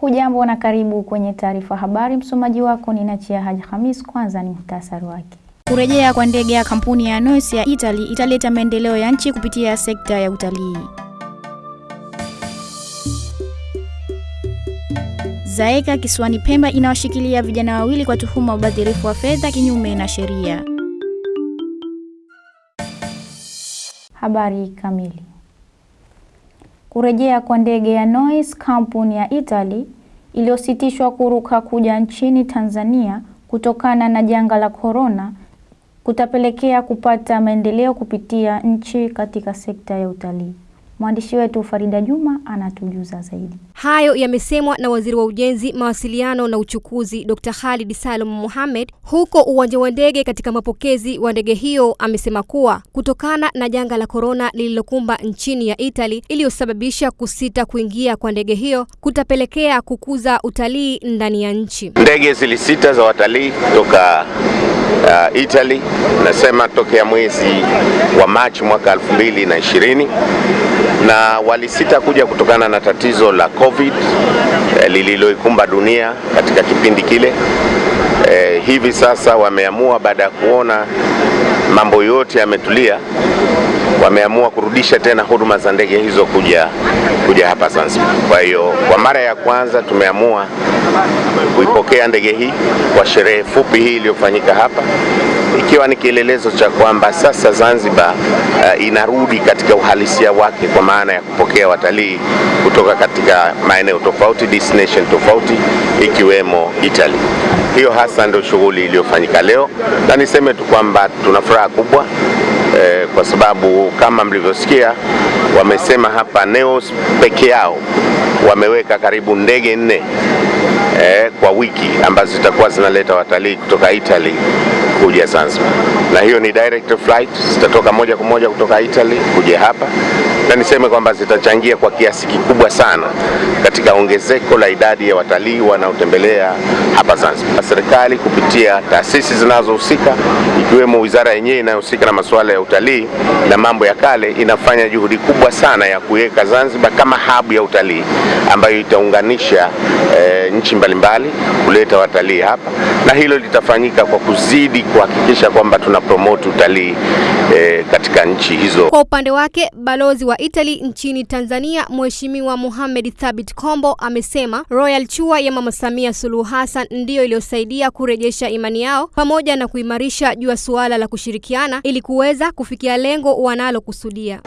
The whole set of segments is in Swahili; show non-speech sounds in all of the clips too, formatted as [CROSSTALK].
Hujambo na karibu kwenye taarifa habari. Msomaji wako ni Nachia Haji Hamis. Kwanza ni muhtasari wake. Kurejea kwa ndege ya kampuni ya Noise ya Italy italeta maendeleo ya nchi kupitia sekta ya utalii. Zaeka kisiwani Pemba inawashikilia vijana wawili kwa tuhuma ubadhirifu wa fedha kinyume na sheria. Habari kamili. Kurejea kwa ndege ya Noise kampuni ya Italy iliyositishwa kuruka kuja nchini Tanzania kutokana na janga la korona kutapelekea kupata maendeleo kupitia nchi katika sekta ya utalii. Mwandishi wetu Farida Juma anatujuza zaidi. Hayo yamesemwa na Waziri wa Ujenzi, Mawasiliano na Uchukuzi Dr. Khalid Salum Mohamed huko uwanja wa ndege katika mapokezi wa ndege hiyo. Amesema kuwa kutokana na janga la korona lililokumba nchini ya Italy iliyosababisha kusita kuingia kwa ndege hiyo kutapelekea kukuza utalii ndani ya nchi. Ndege zilisita za watalii kutoka uh, Italy, nasema tokea mwezi wa Machi mwaka 2020 na walisita kuja kutokana na tatizo la COVID eh, lililoikumba dunia katika kipindi kile. Eh, hivi sasa wameamua baada ya kuona mambo yote yametulia, wameamua kurudisha tena huduma za ndege hizo kuja kuja hapa Zanzibar. Kwa hiyo kwa mara ya kwanza tumeamua kuipokea ndege hii kwa sherehe fupi hii iliyofanyika hapa ikiwa ni kielelezo cha kwamba sasa Zanzibar uh, inarudi katika uhalisia wake kwa maana ya kupokea watalii kutoka katika maeneo tofauti, destination tofauti ikiwemo Italy. Hiyo hasa ndio shughuli iliyofanyika leo, na niseme tu kwamba tuna furaha kubwa eh, kwa sababu kama mlivyosikia wamesema hapa Neos peke yao wameweka karibu ndege nne eh, kwa wiki ambazo zitakuwa zinaleta watalii kutoka Italy kuja Zanzibar, na hiyo ni direct flight, zitatoka moja kwa moja kutoka Italy kuja hapa, na niseme kwamba zitachangia kwa kiasi kikubwa sana katika ongezeko la idadi ya watalii wanaotembelea hapa Zanzibar. Serikali kupitia taasisi zinazohusika ikiwemo wizara yenyewe inayohusika na masuala ya utalii na mambo ya kale inafanya juhudi kubwa sana ya kuweka Zanzibar kama hub ya utalii ambayo itaunganisha e, nchi mbalimbali kuleta watalii hapa, na hilo litafanyika kwa kuzidi kuhakikisha kwamba tuna promote utalii e, katika nchi hizo. Kwa upande wake, balozi wa Italy nchini Tanzania Mheshimiwa Mohamed Thabit Kombo amesema Royal Chua ya Mama Samia Suluhu Hassan ndiyo iliyosaidia kurejesha imani yao pamoja na kuimarisha juu ya suala la kushirikiana ili kuweza kufikia lengo wanalokusudia.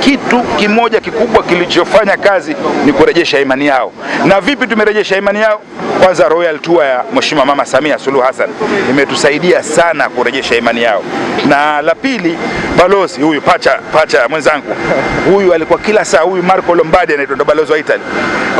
Kitu kimoja kikubwa kilichofanya kazi ni kurejesha imani yao. Na vipi tumerejesha imani yao? Kwanza, Royal Tour ya Mheshimiwa Mama Samia Suluhu Hassan imetusaidia sana kurejesha imani yao, na la pili, balozi huyu pacha pacha mwenzangu huyu alikuwa kila saa, huyu Marco Lombardi anaitwa ndo balozi wa Italy.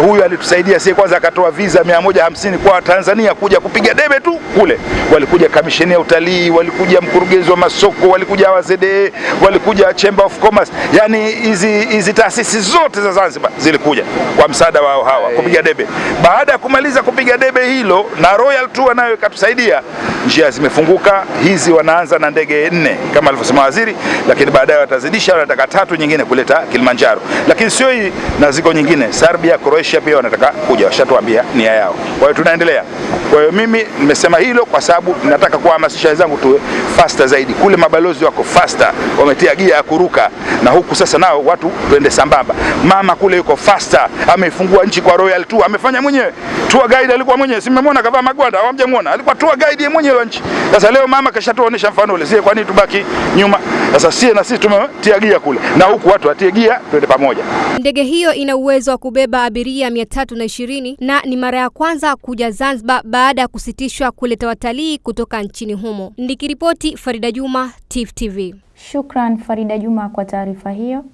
Huyu alitusaidia sie, kwanza akatoa visa 150 kwa Tanzania kuja kupiga debe tu kule. Walikuja kamisheni ya utalii, walikuja mkurugenzi wa masoko, walikuja wazede, walikuja Chamber of Commerce, yani hizi hizi taasisi zote za Zanzibar zilikuja kwa msaada wao hawa kupiga debe. Baada ya kumaliza kupiga debe hilo, na Royal Tour nayo ikatusaidia, njia zimefunguka. Hizi wanaanza na ndege nne kama alivyosema waziri, lakini baadaye watazidisha, wanataka tatu nyingine kuleta Kilimanjaro, lakini sio hii, na ziko nyingine Serbia, Croatia pia wanataka kuja, washatuambia nia yao. Kwa hiyo tunaendelea. Kwa hiyo mimi nimesema hilo kwa sababu nataka kuhamasisha wenzangu tuwe faster zaidi. Kule mabalozi wako faster, wametia gia ya kuruka, na huku sasa nao watu tuende sambamba. Mama kule yuko faster, ameifungua nchi kwa Royal Tour, amefanya mwenyewe. Tour guide alikuwa mwenyewe, si mmemwona kavaa magwanda, hawamjamuona? Alikuwa tour guide mwenyewe wa nchi. Sasa leo mama kashatuonesha mfano ule, sie kwa nini tubaki nyuma? Sasa sie na sisi tumetia gia kule, na huku watu watie gia, twende pamoja. Ndege hiyo ina uwezo wa kubeba abiria mia tatu na ishirini na ni mara ya kwanza kuja Zanzibar baada ya kusitishwa kuleta watalii kutoka nchini humo. Nikiripoti Farida Juma, Tifu TV. Shukran Farida Juma kwa taarifa hiyo.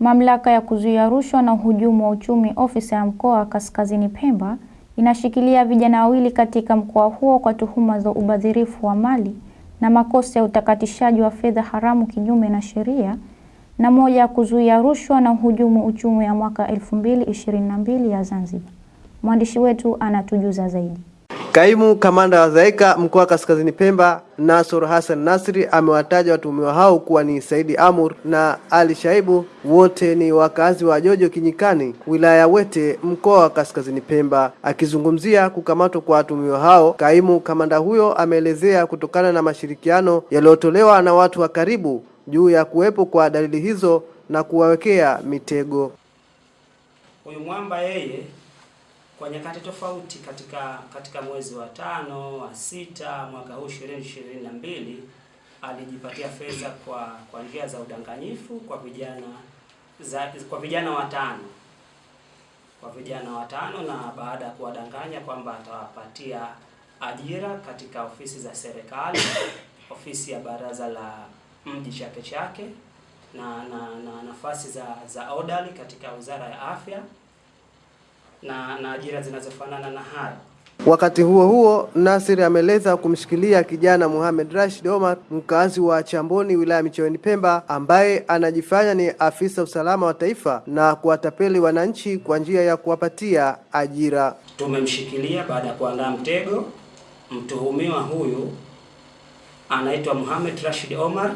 Mamlaka ya kuzuia rushwa na uhujumu wa uchumi ofisi ya mkoa wa Kaskazini Pemba inashikilia vijana wawili katika mkoa huo kwa tuhuma za ubadhirifu wa mali na makosa ya utakatishaji wa fedha haramu kinyume na sheria na moja ya kuzuia rushwa na uhujumu uchumi ya mwaka 2022 ya Zanzibar. Mwandishi wetu anatujuza zaidi. Kaimu kamanda wa ZAECA mkoa wa Kaskazini Pemba, Nasor Hassan Nasri amewataja watuhumiwa hao kuwa ni Saidi Amur na Ali Shaibu, wote ni wakazi wa Jojo Kinyikani, wilaya ya Wete, mkoa wa Kaskazini Pemba. Akizungumzia kukamatwa kwa watuhumiwa hao, kaimu kamanda huyo ameelezea kutokana na mashirikiano yaliyotolewa na watu wa karibu juu ya kuwepo kwa dalili hizo na kuwawekea mitego. Huyu mwamba yeye kwa nyakati tofauti katika katika mwezi wa tano wa sita mwaka huu 2022 alijipatia fedha kwa kwa njia za udanganyifu kwa vijana za, kwa vijana watano. Kwa vijana watano, na baada ya kuwadanganya kwamba atawapatia ajira katika ofisi za serikali, [COUGHS] ofisi ya baraza la mji Chake Chake na, na, na nafasi za za odali katika wizara ya afya na, na ajira zinazofanana na hayo. Wakati huo huo, Nasir ameeleza kumshikilia kijana Mohamed Rashid Omar, mkazi wa Chamboni, wilaya Micheweni, Pemba, ambaye anajifanya ni afisa usalama wa taifa na kuwatapeli wananchi kwa njia ya kuwapatia ajira. Tumemshikilia baada ya kuandaa mtego. Mtuhumiwa huyu anaitwa Mohamed Rashid Omar,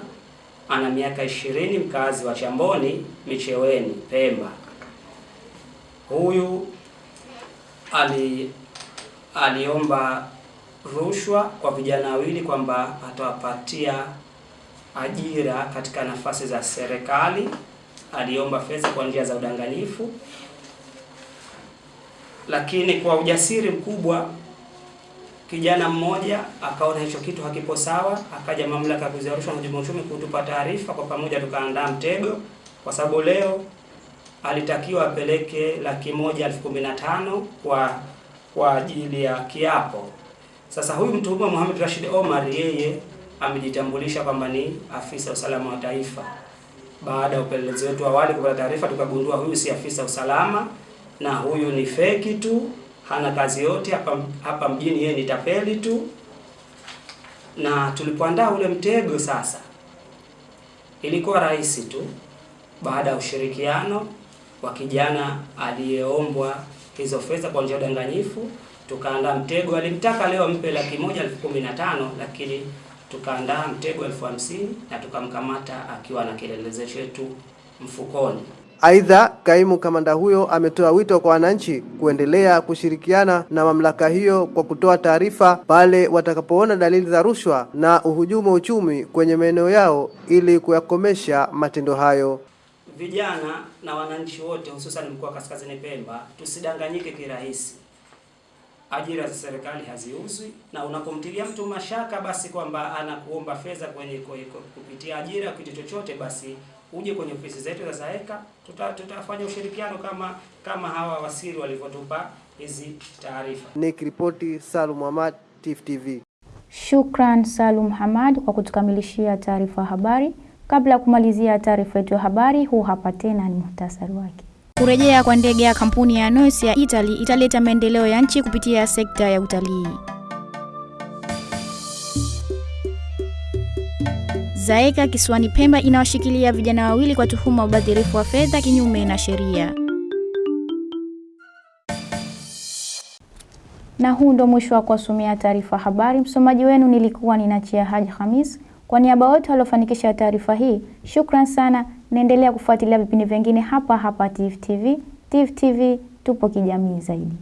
ana miaka ishirini, mkazi wa Chamboni, Micheweni, Pemba. Huyu ali aliomba rushwa kwa vijana wawili kwamba atawapatia ajira katika nafasi za serikali. Aliomba fedha kwa njia za udanganyifu, lakini kwa ujasiri mkubwa kijana mmoja akaona hicho kitu hakipo sawa, akaja mamlaka ya kuzuia rushwa na uhujumu uchumi kutupa taarifa. Kwa pamoja tukaandaa mtego, kwa sababu leo alitakiwa apeleke laki moja elfu kumi na tano kwa kwa ajili ya kiapo. Sasa huyu mtuhumiwa Mohamed Rashid Omar yeye amejitambulisha kwamba ni afisa usalama wa taifa. Baada ya upelelezi wetu awali kupata taarifa, tukagundua huyu si afisa usalama na huyu ni feki tu, hana kazi yote hapa hapa mjini, yeye ni tapeli tu. Na tulipoandaa ule mtego sasa, ilikuwa rahisi tu baada ya ushirikiano wa kijana aliyeombwa hizo fedha kwa njia ya udanganyifu, tukaandaa mtego. Alimtaka leo ampe laki moja elfu kumi na tano lakini tukaandaa mtego elfu hamsini na tukamkamata akiwa na kielelezo chetu mfukoni. Aidha, kaimu kamanda huyo ametoa wito kwa wananchi kuendelea kushirikiana na mamlaka hiyo kwa kutoa taarifa pale watakapoona dalili za rushwa na uhujumu uchumi kwenye maeneo yao ili kuyakomesha matendo hayo. Vijana na wananchi wote hususan mkoa wa Kaskazini Pemba tusidanganyike kirahisi. Ajira za serikali haziuzwi, na unapomtilia mtu mashaka basi kwamba anakuomba fedha kwenye kupitia ajira kitu chochote, basi uje kwenye ofisi zetu za ZAECA, tuta, tutafanya ushirikiano kama kama hawa wasiri walivyotupa hizi taarifa. Nikiripoti Salum Ahmad, TIFF TV. Shukran Salum Hamad kwa kutukamilishia taarifa habari. Kabla ya kumalizia taarifa yetu ya habari, huu hapa tena ni muhtasari wake. Kurejea kwa ndege ya kampuni ya Noes ya Italy italeta maendeleo ya nchi kupitia sekta ya utalii. Zaeka kisiwani Pemba inawashikilia vijana wawili kwa tuhuma ubadhirifu wa fedha kinyume na sheria. Na huu ndo mwisho wa kuwasomea taarifa habari. Msomaji wenu nilikuwa ninachia Haji Hamis. Kwa niaba wote waliofanikisha taarifa hii, shukran sana. Naendelea kufuatilia vipindi vingine hapa hapa Tifu TV. Tifu TV tupo kijamii zaidi.